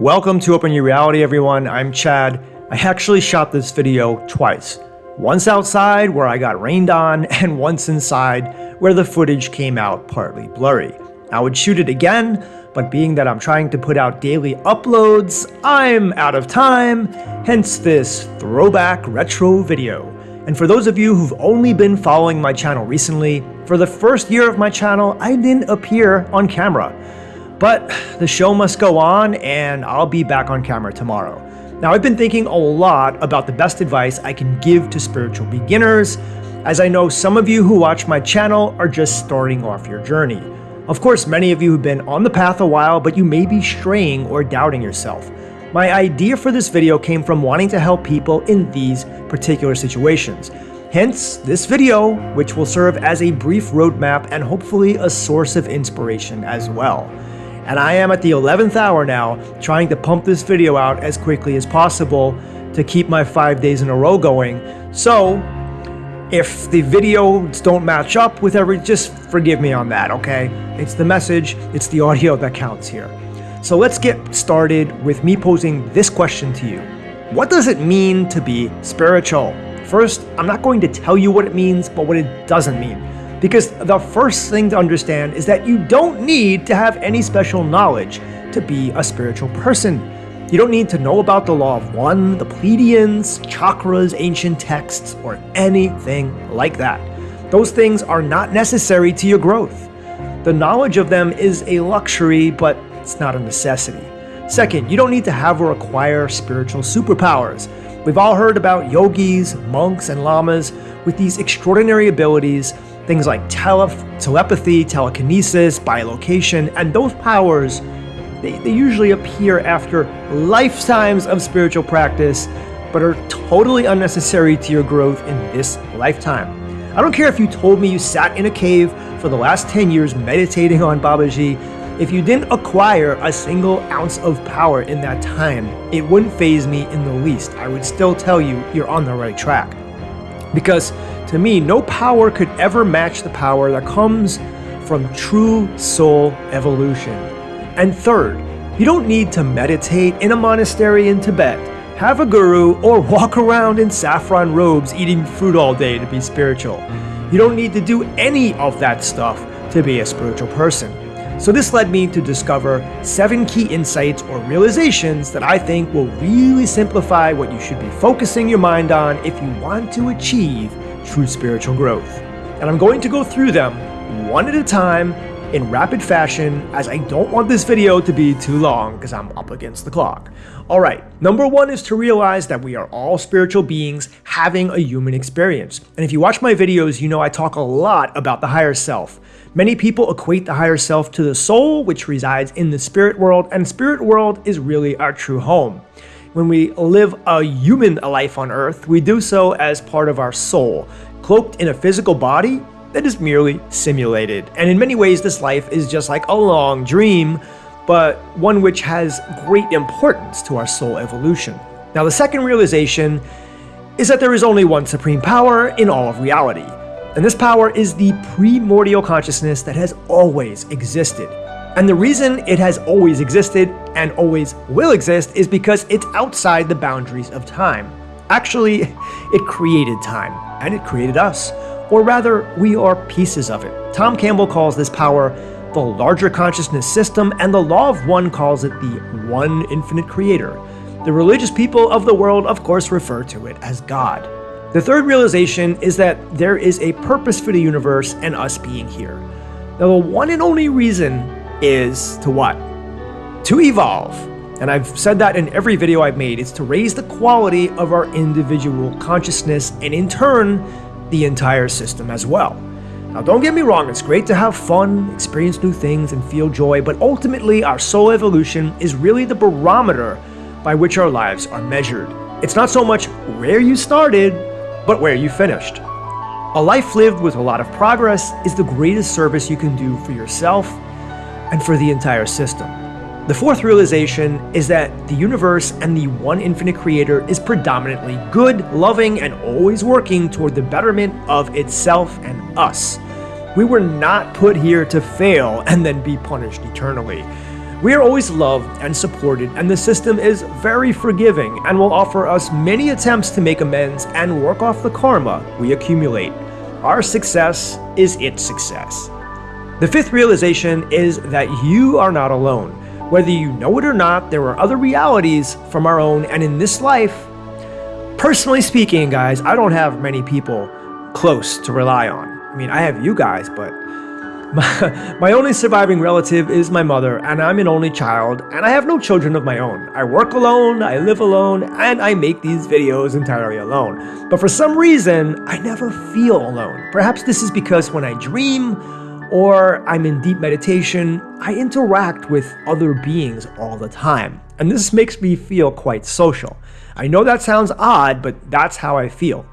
Welcome to Open Your Reality, everyone. I'm Chad. I actually shot this video twice. Once outside, where I got rained on, and once inside, where the footage came out partly blurry. I would shoot it again, but being that I'm trying to put out daily uploads, I'm out of time, hence this throwback retro video. And for those of you who've only been following my channel recently, for the first year of my channel, I didn't appear on camera. But the show must go on, and I'll be back on camera tomorrow. Now, I've been thinking a lot about the best advice I can give to spiritual beginners, as I know some of you who watch my channel are just starting off your journey. Of course, many of you have been on the path a while, but you may be straying or doubting yourself. My idea for this video came from wanting to help people in these particular situations. Hence, this video, which will serve as a brief roadmap and hopefully a source of inspiration as well and I am at the 11th hour now trying to pump this video out as quickly as possible to keep my 5 days in a row going. So, if the videos don't match up with every, just forgive me on that, okay? It's the message, it's the audio that counts here. So let's get started with me posing this question to you. What does it mean to be spiritual? First, I'm not going to tell you what it means, but what it doesn't mean. Because the first thing to understand is that you don't need to have any special knowledge to be a spiritual person. You don't need to know about the Law of One, the Pleiadians, chakras, ancient texts, or anything like that. Those things are not necessary to your growth. The knowledge of them is a luxury, but it's not a necessity. Second, you don't need to have or acquire spiritual superpowers. We've all heard about yogis, monks, and lamas with these extraordinary abilities things like tele telepathy, telekinesis, bilocation, and those powers, they, they usually appear after lifetimes of spiritual practice, but are totally unnecessary to your growth in this lifetime. I don't care if you told me you sat in a cave for the last 10 years meditating on Babaji, if you didn't acquire a single ounce of power in that time, it wouldn't faze me in the least. I would still tell you you're on the right track. Because to me, no power could ever match the power that comes from true soul evolution. And third, you don't need to meditate in a monastery in Tibet, have a guru, or walk around in saffron robes eating fruit all day to be spiritual. You don't need to do any of that stuff to be a spiritual person. So this led me to discover seven key insights or realizations that I think will really simplify what you should be focusing your mind on if you want to achieve true spiritual growth. And I'm going to go through them one at a time in rapid fashion as I don't want this video to be too long because I'm up against the clock. Alright, number one is to realize that we are all spiritual beings having a human experience. And if you watch my videos, you know I talk a lot about the higher self. Many people equate the higher self to the soul, which resides in the spirit world, and spirit world is really our true home. When we live a human life on earth, we do so as part of our soul, cloaked in a physical body that is merely simulated. And in many ways, this life is just like a long dream, but one which has great importance to our soul evolution. Now, the second realization is that there is only one supreme power in all of reality. And this power is the primordial consciousness that has always existed. And the reason it has always existed and always will exist is because it's outside the boundaries of time. Actually, it created time, and it created us. Or rather, we are pieces of it. Tom Campbell calls this power the larger consciousness system, and the Law of One calls it the One Infinite Creator. The religious people of the world, of course, refer to it as God. The third realization is that there is a purpose for the universe and us being here. Now, the one and only reason is to what? To evolve. And I've said that in every video I've made. It's to raise the quality of our individual consciousness and in turn, the entire system as well. Now don't get me wrong, it's great to have fun, experience new things, and feel joy, but ultimately our soul evolution is really the barometer by which our lives are measured. It's not so much where you started, but where you finished. A life lived with a lot of progress is the greatest service you can do for yourself and for the entire system. The fourth realization is that the universe and the one infinite creator is predominantly good, loving, and always working toward the betterment of itself and us. We were not put here to fail and then be punished eternally. We are always loved and supported, and the system is very forgiving and will offer us many attempts to make amends and work off the karma we accumulate. Our success is its success. The fifth realization is that you are not alone. Whether you know it or not, there are other realities from our own, and in this life, personally speaking, guys, I don't have many people close to rely on. I mean, I have you guys, but my, my only surviving relative is my mother, and I'm an only child, and I have no children of my own. I work alone, I live alone, and I make these videos entirely alone. But for some reason, I never feel alone. Perhaps this is because when I dream or I'm in deep meditation, I interact with other beings all the time. And this makes me feel quite social. I know that sounds odd, but that's how I feel.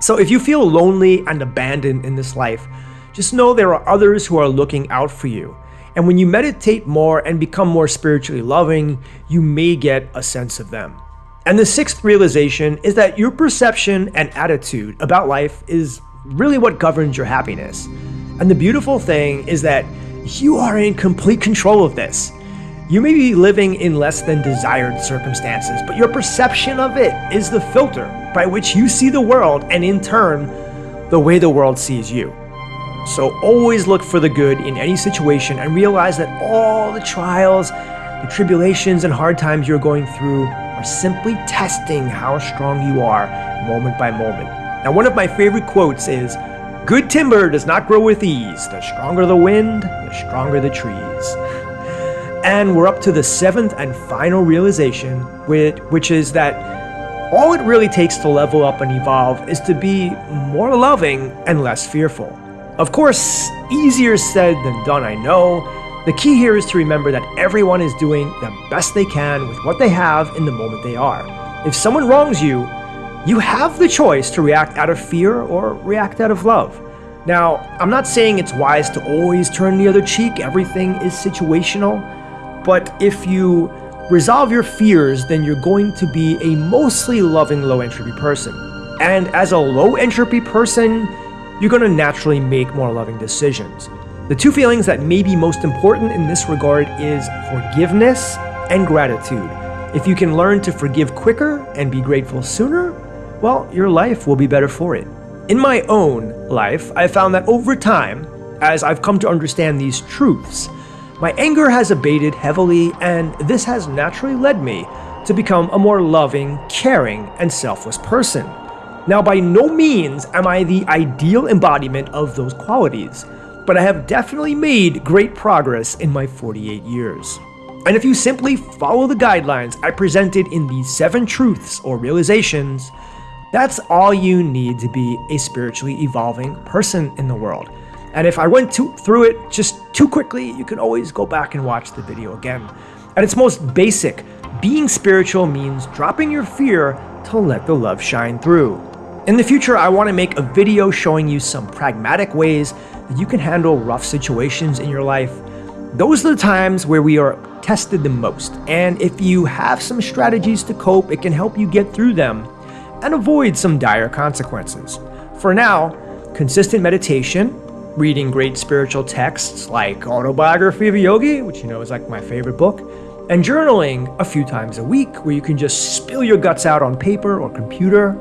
So if you feel lonely and abandoned in this life, just know there are others who are looking out for you. And when you meditate more and become more spiritually loving, you may get a sense of them. And the sixth realization is that your perception and attitude about life is really what governs your happiness. And the beautiful thing is that you are in complete control of this. You may be living in less than desired circumstances, but your perception of it is the filter by which you see the world and in turn, the way the world sees you. So always look for the good in any situation and realize that all the trials, the tribulations, and hard times you're going through are simply testing how strong you are moment by moment. Now, one of my favorite quotes is Good timber does not grow with ease. The stronger the wind, the stronger the trees. And we're up to the seventh and final realization, which is that all it really takes to level up and evolve is to be more loving and less fearful. Of course, easier said than done, I know. The key here is to remember that everyone is doing the best they can with what they have in the moment they are. If someone wrongs you, you have the choice to react out of fear or react out of love. Now, I'm not saying it's wise to always turn the other cheek, everything is situational, but if you resolve your fears, then you're going to be a mostly loving low entropy person. And as a low entropy person, you're going to naturally make more loving decisions. The two feelings that may be most important in this regard is forgiveness and gratitude. If you can learn to forgive quicker and be grateful sooner, well, your life will be better for it. In my own life, I found that over time, as I've come to understand these truths, my anger has abated heavily, and this has naturally led me to become a more loving, caring, and selfless person. Now, by no means am I the ideal embodiment of those qualities, but I have definitely made great progress in my 48 years. And if you simply follow the guidelines I presented in these seven truths or realizations, that's all you need to be a spiritually evolving person in the world. And if I went through it just too quickly, you can always go back and watch the video again. At its most basic, being spiritual means dropping your fear to let the love shine through. In the future, I want to make a video showing you some pragmatic ways that you can handle rough situations in your life. Those are the times where we are tested the most, and if you have some strategies to cope, it can help you get through them and avoid some dire consequences. For now, consistent meditation, reading great spiritual texts like Autobiography of a Yogi, which you know is like my favorite book, and journaling a few times a week where you can just spill your guts out on paper or computer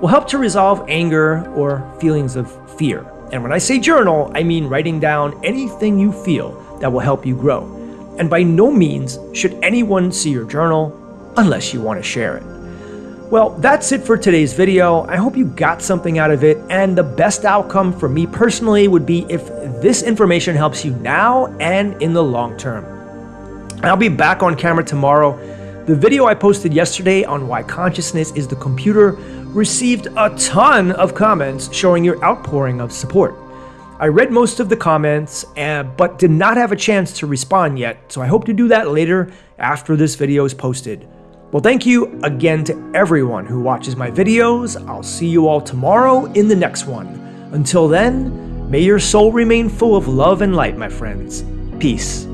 will help to resolve anger or feelings of fear. And when I say journal, I mean writing down anything you feel that will help you grow. And by no means should anyone see your journal unless you want to share it. Well, that's it for today's video. I hope you got something out of it, and the best outcome for me personally would be if this information helps you now and in the long term. I'll be back on camera tomorrow. The video I posted yesterday on why consciousness is the computer received a ton of comments showing your outpouring of support. I read most of the comments, uh, but did not have a chance to respond yet, so I hope to do that later after this video is posted. Well, thank you again to everyone who watches my videos. I'll see you all tomorrow in the next one. Until then, may your soul remain full of love and light, my friends. Peace.